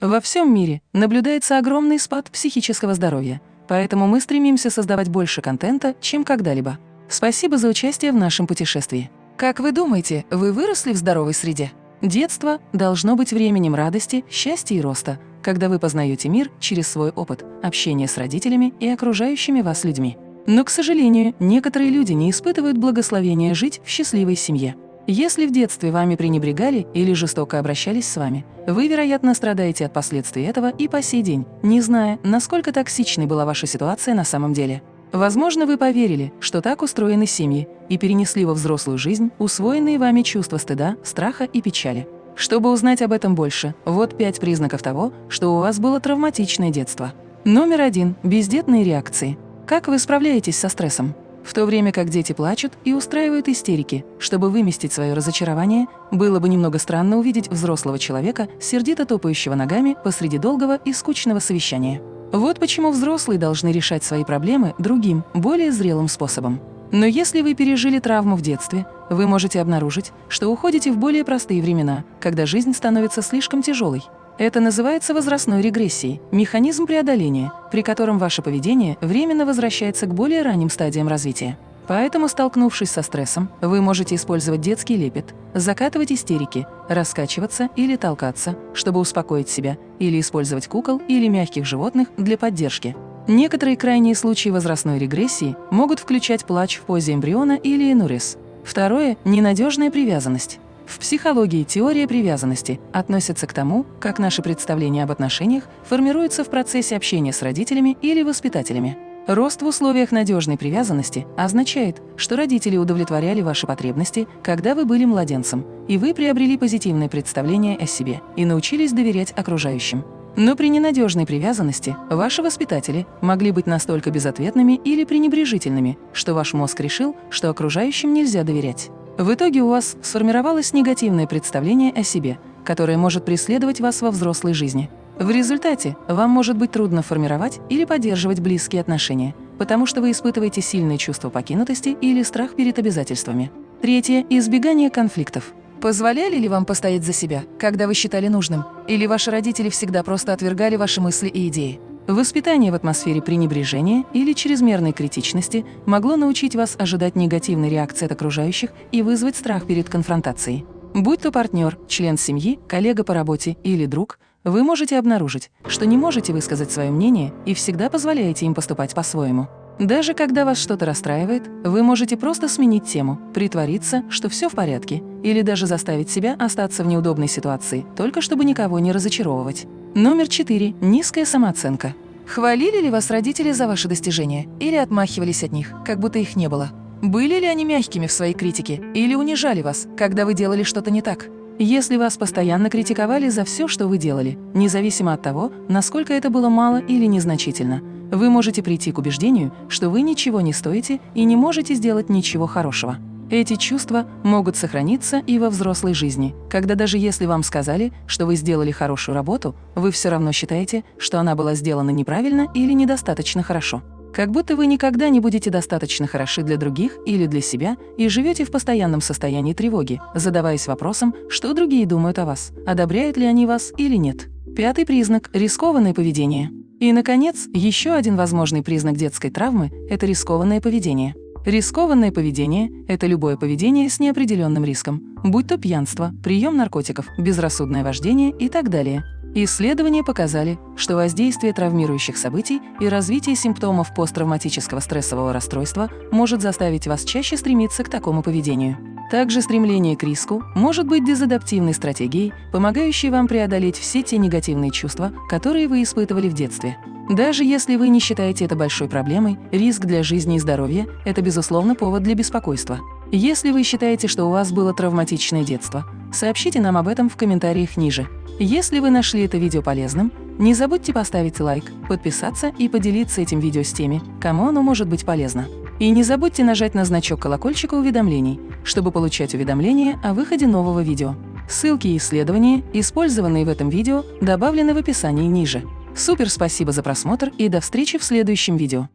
Во всем мире наблюдается огромный спад психического здоровья, поэтому мы стремимся создавать больше контента, чем когда-либо. Спасибо за участие в нашем путешествии. Как вы думаете, вы выросли в здоровой среде? Детство должно быть временем радости, счастья и роста, когда вы познаете мир через свой опыт, общение с родителями и окружающими вас людьми. Но, к сожалению, некоторые люди не испытывают благословения жить в счастливой семье. Если в детстве вами пренебрегали или жестоко обращались с вами, вы, вероятно, страдаете от последствий этого и по сей день, не зная, насколько токсичной была ваша ситуация на самом деле. Возможно, вы поверили, что так устроены семьи, и перенесли во взрослую жизнь усвоенные вами чувства стыда, страха и печали. Чтобы узнать об этом больше, вот пять признаков того, что у вас было травматичное детство. Номер один – бездетные реакции. Как вы справляетесь со стрессом? В то время как дети плачут и устраивают истерики, чтобы выместить свое разочарование, было бы немного странно увидеть взрослого человека, сердито топающего ногами посреди долгого и скучного совещания. Вот почему взрослые должны решать свои проблемы другим, более зрелым способом. Но если вы пережили травму в детстве, вы можете обнаружить, что уходите в более простые времена, когда жизнь становится слишком тяжелой. Это называется возрастной регрессией, механизм преодоления, при котором ваше поведение временно возвращается к более ранним стадиям развития. Поэтому, столкнувшись со стрессом, вы можете использовать детский лепет, закатывать истерики, раскачиваться или толкаться, чтобы успокоить себя, или использовать кукол или мягких животных для поддержки. Некоторые крайние случаи возрастной регрессии могут включать плач в позе эмбриона или энурез. Второе – ненадежная привязанность. В психологии теория привязанности относится к тому, как наши представления об отношениях формируются в процессе общения с родителями или воспитателями. Рост в условиях надежной привязанности означает, что родители удовлетворяли ваши потребности, когда вы были младенцем, и вы приобрели позитивное представление о себе и научились доверять окружающим. Но при ненадежной привязанности ваши воспитатели могли быть настолько безответными или пренебрежительными, что ваш мозг решил, что окружающим нельзя доверять. В итоге у вас сформировалось негативное представление о себе, которое может преследовать вас во взрослой жизни. В результате вам может быть трудно формировать или поддерживать близкие отношения, потому что вы испытываете сильное чувство покинутости или страх перед обязательствами. Третье – избегание конфликтов. Позволяли ли вам постоять за себя, когда вы считали нужным? Или ваши родители всегда просто отвергали ваши мысли и идеи? Воспитание в атмосфере пренебрежения или чрезмерной критичности могло научить вас ожидать негативной реакции от окружающих и вызвать страх перед конфронтацией. Будь то партнер, член семьи, коллега по работе или друг, вы можете обнаружить, что не можете высказать свое мнение и всегда позволяете им поступать по-своему. Даже когда вас что-то расстраивает, вы можете просто сменить тему, притвориться, что все в порядке, или даже заставить себя остаться в неудобной ситуации, только чтобы никого не разочаровывать. Номер четыре. Низкая самооценка. Хвалили ли вас родители за ваши достижения или отмахивались от них, как будто их не было? Были ли они мягкими в своей критике или унижали вас, когда вы делали что-то не так? Если вас постоянно критиковали за все, что вы делали, независимо от того, насколько это было мало или незначительно, вы можете прийти к убеждению, что вы ничего не стоите и не можете сделать ничего хорошего. Эти чувства могут сохраниться и во взрослой жизни, когда даже если вам сказали, что вы сделали хорошую работу, вы все равно считаете, что она была сделана неправильно или недостаточно хорошо. Как будто вы никогда не будете достаточно хороши для других или для себя и живете в постоянном состоянии тревоги, задаваясь вопросом, что другие думают о вас, одобряют ли они вас или нет. Пятый признак – рискованное поведение. И, наконец, еще один возможный признак детской травмы – это рискованное поведение. Рискованное поведение – это любое поведение с неопределенным риском, будь то пьянство, прием наркотиков, безрассудное вождение и так далее. Исследования показали, что воздействие травмирующих событий и развитие симптомов посттравматического стрессового расстройства может заставить вас чаще стремиться к такому поведению. Также стремление к риску может быть дезадаптивной стратегией, помогающей вам преодолеть все те негативные чувства, которые вы испытывали в детстве. Даже если вы не считаете это большой проблемой, риск для жизни и здоровья – это, безусловно, повод для беспокойства. Если вы считаете, что у вас было травматичное детство, сообщите нам об этом в комментариях ниже. Если вы нашли это видео полезным, не забудьте поставить лайк, подписаться и поделиться этим видео с теми, кому оно может быть полезно. И не забудьте нажать на значок колокольчика уведомлений, чтобы получать уведомления о выходе нового видео. Ссылки и исследования, использованные в этом видео, добавлены в описании ниже. Супер спасибо за просмотр и до встречи в следующем видео.